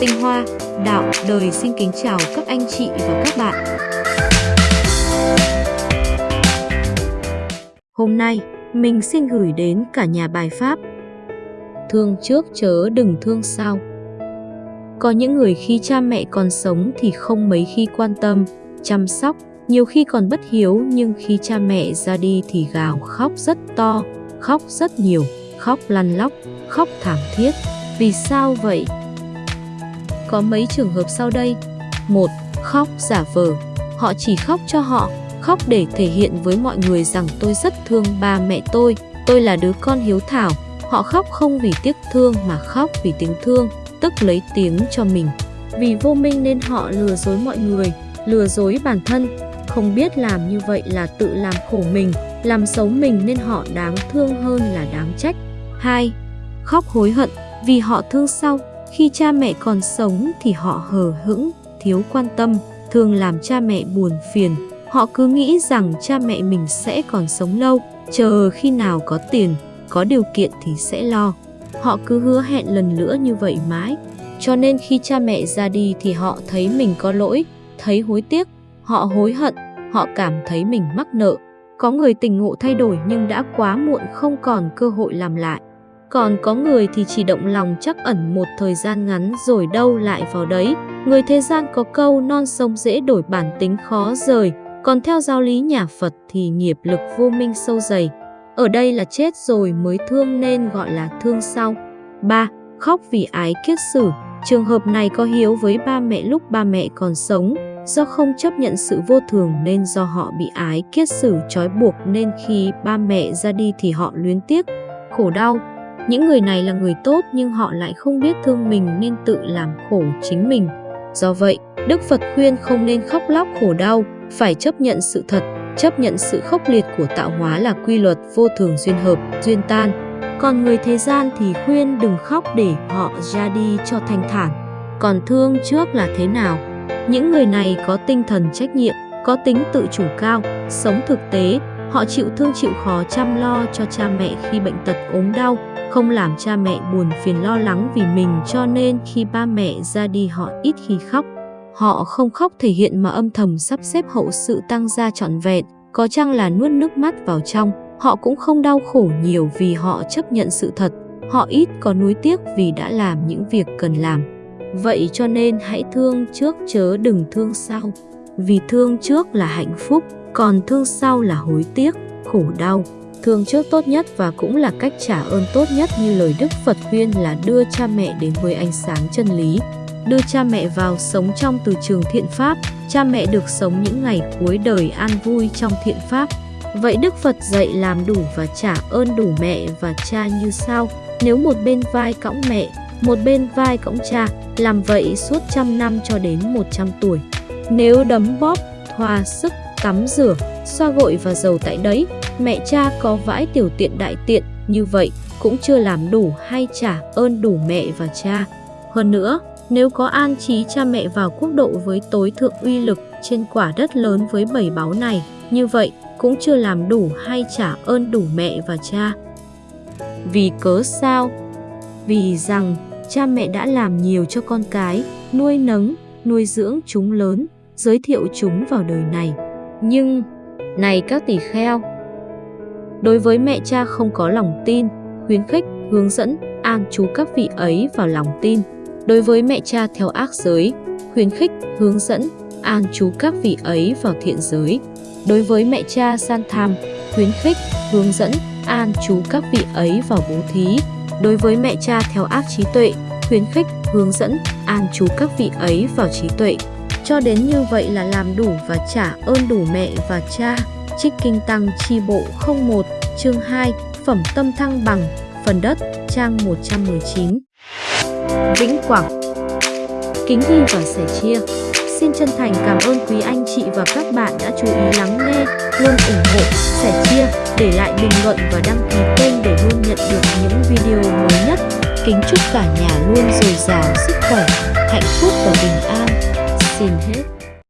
Tinh Hoa, Đạo, Đời xin kính chào các anh chị và các bạn. Hôm nay, mình xin gửi đến cả nhà bài pháp Thương trước chớ đừng thương sau. Có những người khi cha mẹ còn sống thì không mấy khi quan tâm, chăm sóc, nhiều khi còn bất hiếu nhưng khi cha mẹ ra đi thì gào khóc rất to, khóc rất nhiều, khóc lăn lóc, khóc thảm thiết. Vì sao vậy? Có mấy trường hợp sau đây. một Khóc giả vờ. Họ chỉ khóc cho họ, khóc để thể hiện với mọi người rằng tôi rất thương ba mẹ tôi, tôi là đứa con hiếu thảo. Họ khóc không vì tiếc thương mà khóc vì tiếng thương, tức lấy tiếng cho mình. Vì vô minh nên họ lừa dối mọi người, lừa dối bản thân, không biết làm như vậy là tự làm khổ mình, làm xấu mình nên họ đáng thương hơn là đáng trách. 2. Khóc hối hận vì họ thương sau, khi cha mẹ còn sống thì họ hờ hững, thiếu quan tâm, thường làm cha mẹ buồn phiền. Họ cứ nghĩ rằng cha mẹ mình sẽ còn sống lâu, chờ khi nào có tiền, có điều kiện thì sẽ lo. Họ cứ hứa hẹn lần nữa như vậy mãi. Cho nên khi cha mẹ ra đi thì họ thấy mình có lỗi, thấy hối tiếc, họ hối hận, họ cảm thấy mình mắc nợ. Có người tình ngộ thay đổi nhưng đã quá muộn không còn cơ hội làm lại. Còn có người thì chỉ động lòng chắc ẩn một thời gian ngắn rồi đâu lại vào đấy. Người thế gian có câu non sông dễ đổi bản tính khó rời, còn theo giáo lý nhà Phật thì nghiệp lực vô minh sâu dày. Ở đây là chết rồi mới thương nên gọi là thương sau. 3. Khóc vì ái kiết sử. Trường hợp này có hiếu với ba mẹ lúc ba mẹ còn sống, do không chấp nhận sự vô thường nên do họ bị ái kiết sử trói buộc nên khi ba mẹ ra đi thì họ luyến tiếc, khổ đau. Những người này là người tốt nhưng họ lại không biết thương mình nên tự làm khổ chính mình. Do vậy, Đức Phật khuyên không nên khóc lóc khổ đau, phải chấp nhận sự thật, chấp nhận sự khốc liệt của tạo hóa là quy luật vô thường duyên hợp, duyên tan. Còn người thế gian thì khuyên đừng khóc để họ ra đi cho thanh thản. Còn thương trước là thế nào? Những người này có tinh thần trách nhiệm, có tính tự chủ cao, sống thực tế, họ chịu thương chịu khó chăm lo cho cha mẹ khi bệnh tật ốm đau, không làm cha mẹ buồn phiền lo lắng vì mình cho nên khi ba mẹ ra đi họ ít khi khóc. Họ không khóc thể hiện mà âm thầm sắp xếp hậu sự tăng gia trọn vẹn, có chăng là nuốt nước mắt vào trong. Họ cũng không đau khổ nhiều vì họ chấp nhận sự thật, họ ít có nuối tiếc vì đã làm những việc cần làm. Vậy cho nên hãy thương trước chớ đừng thương sau, vì thương trước là hạnh phúc, còn thương sau là hối tiếc, khổ đau. Thương trước tốt nhất và cũng là cách trả ơn tốt nhất như lời Đức Phật khuyên là đưa cha mẹ đến với ánh sáng chân lý. Đưa cha mẹ vào sống trong từ trường thiện pháp, cha mẹ được sống những ngày cuối đời an vui trong thiện pháp. Vậy Đức Phật dạy làm đủ và trả ơn đủ mẹ và cha như sau. Nếu một bên vai cõng mẹ, một bên vai cõng cha, làm vậy suốt trăm năm cho đến một trăm tuổi. Nếu đấm bóp, thoa sức, tắm rửa, xoa gội và dầu tại đấy, mẹ cha có vãi tiểu tiện đại tiện, như vậy cũng chưa làm đủ hay trả ơn đủ mẹ và cha. Hơn nữa, nếu có an trí cha mẹ vào quốc độ với tối thượng uy lực trên quả đất lớn với bảy báo này, như vậy cũng chưa làm đủ hay trả ơn đủ mẹ và cha. Vì cớ sao? Vì rằng cha mẹ đã làm nhiều cho con cái, nuôi nấng, nuôi dưỡng chúng lớn, giới thiệu chúng vào đời này. Nhưng, này các tỷ kheo, đối với mẹ cha không có lòng tin, khuyến khích, hướng dẫn, an chú các vị ấy vào lòng tin. Đối với mẹ cha theo ác giới, khuyến khích, hướng dẫn, an chú các vị ấy vào thiện giới. Đối với mẹ cha san tham, khuyến khích, hướng dẫn, an chú các vị ấy vào bố thí. Đối với mẹ cha theo ác trí tuệ, khuyến khích, hướng dẫn, an chú các vị ấy vào trí tuệ. Cho đến như vậy là làm đủ và trả ơn đủ mẹ và cha. Trích Kinh Tăng Chi Bộ 01, chương 2, Phẩm Tâm Thăng Bằng, Phần Đất, trang 119. Vĩnh Quảng Kính ghi và sẻ chia Xin chân thành cảm ơn quý anh chị và các bạn đã chú ý lắng nghe, luôn ủng hộ, sẻ chia, để lại bình luận và đăng ký kênh để luôn nhận được những video mới nhất. Kính chúc cả nhà luôn dồi dào sức khỏe, hạnh phúc và bình an. Xin hết.